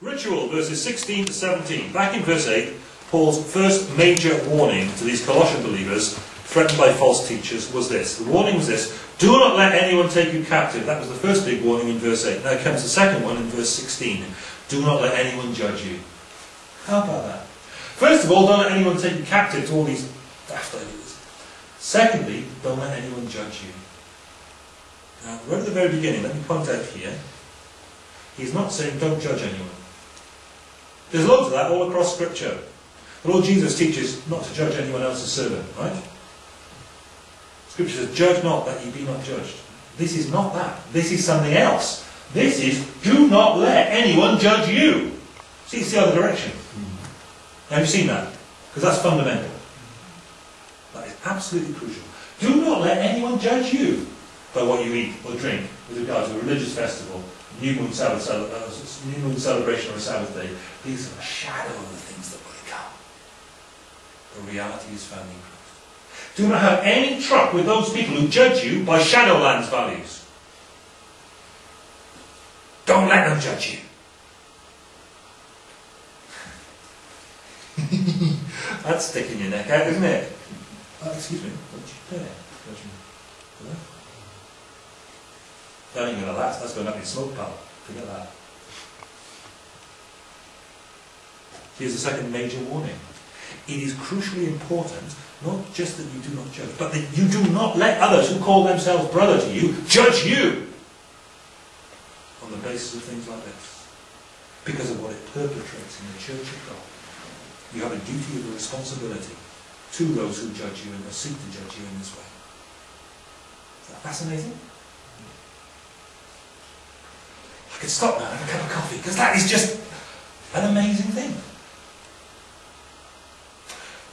Ritual, verses 16 to 17. Back in verse 8, Paul's first major warning to these Colossian believers threatened by false teachers was this. The warning was this Do not let anyone take you captive. That was the first big warning in verse 8. Now comes the second one in verse 16. Do not let anyone judge you. How about that? First of all, don't let anyone take you captive to all these daft ideas. Secondly, don't let anyone judge you. Now, right at the very beginning, let me point out here, he's not saying don't judge anyone. There's loads of that all across Scripture. The Lord Jesus teaches not to judge anyone else's servant, right? Scripture says, judge not that ye be not judged. This is not that. This is something else. This is, do not let anyone judge you. See, it's the other direction. Mm-hmm. Have you seen that? Because that's fundamental. That is absolutely crucial. Do not let anyone judge you by what you eat or drink with regard to a religious festival, new moon, Sabbath, Sabbath uh, new moon celebration or a Sabbath day. These are a shadow of the things that will come. The reality is found in Christ. Do not have any truck with those people who judge you by Shadowlands values. Don't let them judge you. That's sticking your neck out, isn't it? Oh, excuse me, what did you? That ain't going to last, that's going up in smoke, pal. Forget that. Here's the second major warning. It is crucially important, not just that you do not judge, but that you do not let others who call themselves brother to you judge you on the basis of things like this. Because of what it perpetrates in the church of God. You have a duty of a responsibility to those who judge you and seek to judge you in this way. Is that fascinating? I could stop now and have a cup of coffee because that is just an amazing thing.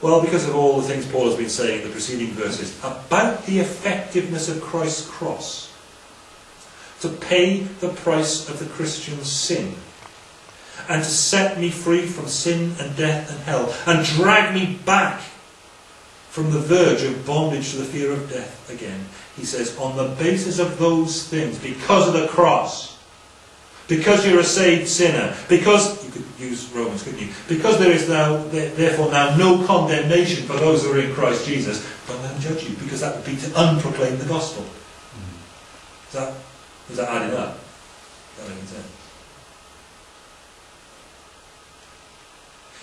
Well, because of all the things Paul has been saying in the preceding verses about the effectiveness of Christ's cross to pay the price of the Christian's sin and to set me free from sin and death and hell, and drag me back from the verge of bondage to the fear of death again. He says, on the basis of those things, because of the cross, because you're a saved sinner, because, you could use Romans, couldn't you? Because there is now, therefore now no condemnation for those who are in Christ Jesus, don't let them judge you, because that would be to unproclaim the gospel. Hmm. Is that, is that adding up? That makes sense.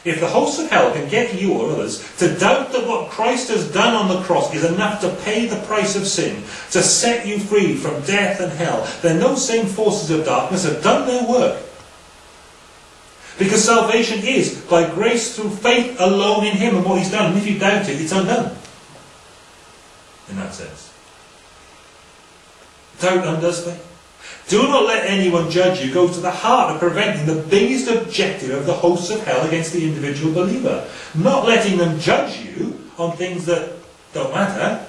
If the hosts of hell can get you or others to doubt that what Christ has done on the cross is enough to pay the price of sin, to set you free from death and hell, then those same forces of darkness have done their work. Because salvation is by grace through faith alone in Him and what He's done. And if you doubt it, it's undone. In that sense. Doubt undoes faith. Do not let anyone judge you go to the heart of preventing the biggest objective of the hosts of hell against the individual believer. Not letting them judge you on things that don't matter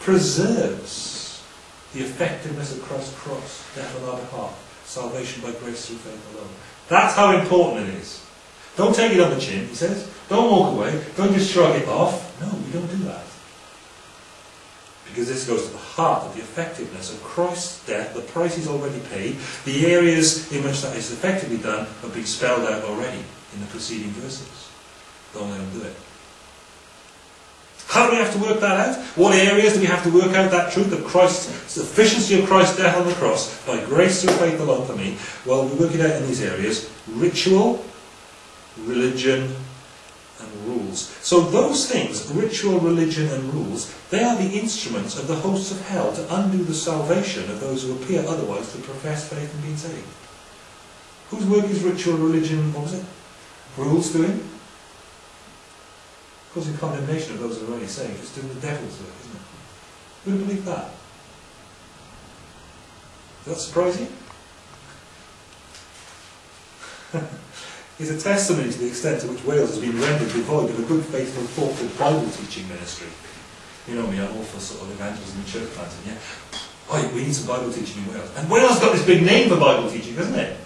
preserves the effectiveness of Christ's cross, death on our behalf, salvation by grace through faith alone. That's how important it is. Don't take it on the chin, he says. Don't walk away. Don't just shrug it off. No, we don't do that because this goes to the heart of the effectiveness of Christ's death, the price he's already paid, the areas in which that is effectively done have been spelled out already in the preceding verses. Don't let him do it. How do we have to work that out? What areas do we have to work out that truth of Christ's sufficiency of Christ's death on the cross by grace through faith alone for me? Well, we work it out in these areas: ritual, religion, and rules. So those things, ritual, religion and rules, they are the instruments of the hosts of hell to undo the salvation of those who appear otherwise to profess faith and be saved. Whose work is ritual, religion, what was it? Rules doing? Causing condemnation of those who are already saved. It's doing the devil's work, isn't it? Who would believe that? Does that surprise you? is a testimony to the extent to which Wales has been rendered devoid of a good, faithful, thoughtful Bible teaching ministry. You know me, I'm all for sort of evangelism and church planting, yeah? Oh, we need some Bible teaching in Wales. And Wales got this big name for Bible teaching, hasn't it?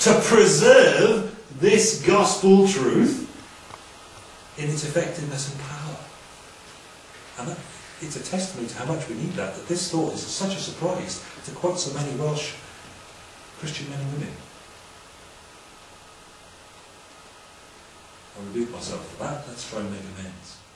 To preserve this gospel truth in its effectiveness and power. And that, it's a testimony to how much we need that, that this thought is such a surprise to quite so many Welsh Christian men and women. Rebuke myself for that. Let's try and make amends.